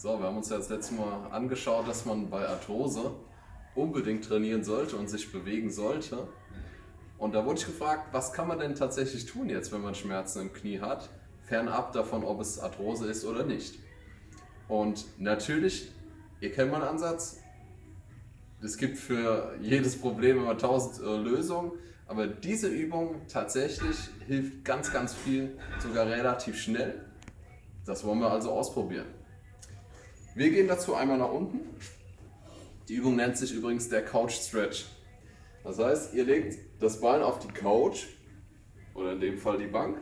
So, wir haben uns ja das letzte Mal angeschaut, dass man bei Arthrose unbedingt trainieren sollte und sich bewegen sollte. Und da wurde ich gefragt, was kann man denn tatsächlich tun jetzt, wenn man Schmerzen im Knie hat, fernab davon, ob es Arthrose ist oder nicht. Und natürlich, ihr kennt meinen Ansatz, es gibt für jedes Problem immer tausend äh, Lösungen, aber diese Übung tatsächlich hilft ganz, ganz viel, sogar relativ schnell. Das wollen wir also ausprobieren. Wir gehen dazu einmal nach unten. Die Übung nennt sich übrigens der Couch Stretch. Das heißt, ihr legt das Bein auf die Couch oder in dem Fall die Bank.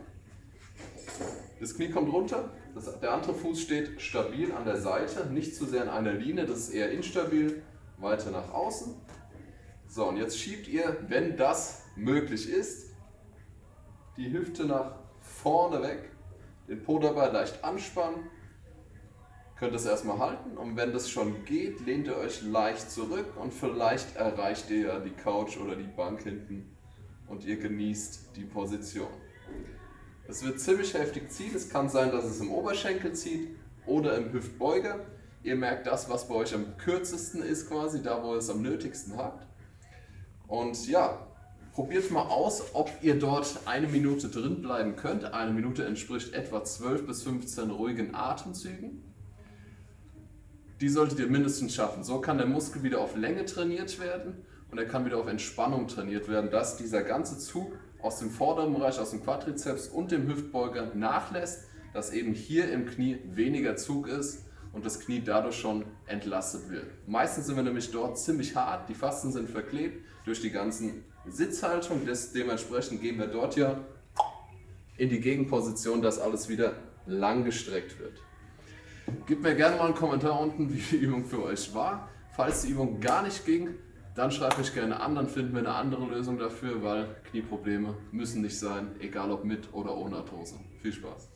Das Knie kommt runter, das, der andere Fuß steht stabil an der Seite, nicht zu sehr in einer Linie, das ist eher instabil, weiter nach außen. So, und jetzt schiebt ihr, wenn das möglich ist, die Hüfte nach vorne weg, den Po dabei leicht anspannen könnt es erstmal halten und wenn das schon geht, lehnt ihr euch leicht zurück und vielleicht erreicht ihr ja die Couch oder die Bank hinten und ihr genießt die Position. Es wird ziemlich heftig ziehen, es kann sein, dass es im Oberschenkel zieht oder im Hüftbeuger. Ihr merkt das, was bei euch am kürzesten ist quasi, da wo ihr es am nötigsten habt. Und ja, probiert mal aus, ob ihr dort eine Minute drin bleiben könnt. Eine Minute entspricht etwa 12 bis 15 ruhigen Atemzügen die solltet ihr mindestens schaffen. So kann der Muskel wieder auf Länge trainiert werden und er kann wieder auf Entspannung trainiert werden, dass dieser ganze Zug aus dem vorderen Bereich, aus dem Quadrizeps und dem Hüftbeuger nachlässt, dass eben hier im Knie weniger Zug ist und das Knie dadurch schon entlastet wird. Meistens sind wir nämlich dort ziemlich hart, die Fasten sind verklebt durch die ganzen Sitzhaltung, dementsprechend gehen wir dort ja in die Gegenposition, dass alles wieder lang gestreckt wird. Gebt mir gerne mal einen Kommentar unten, wie die Übung für euch war. Falls die Übung gar nicht ging, dann schreibt mich gerne an, dann finden wir eine andere Lösung dafür, weil Knieprobleme müssen nicht sein, egal ob mit oder ohne Arthrose. Viel Spaß!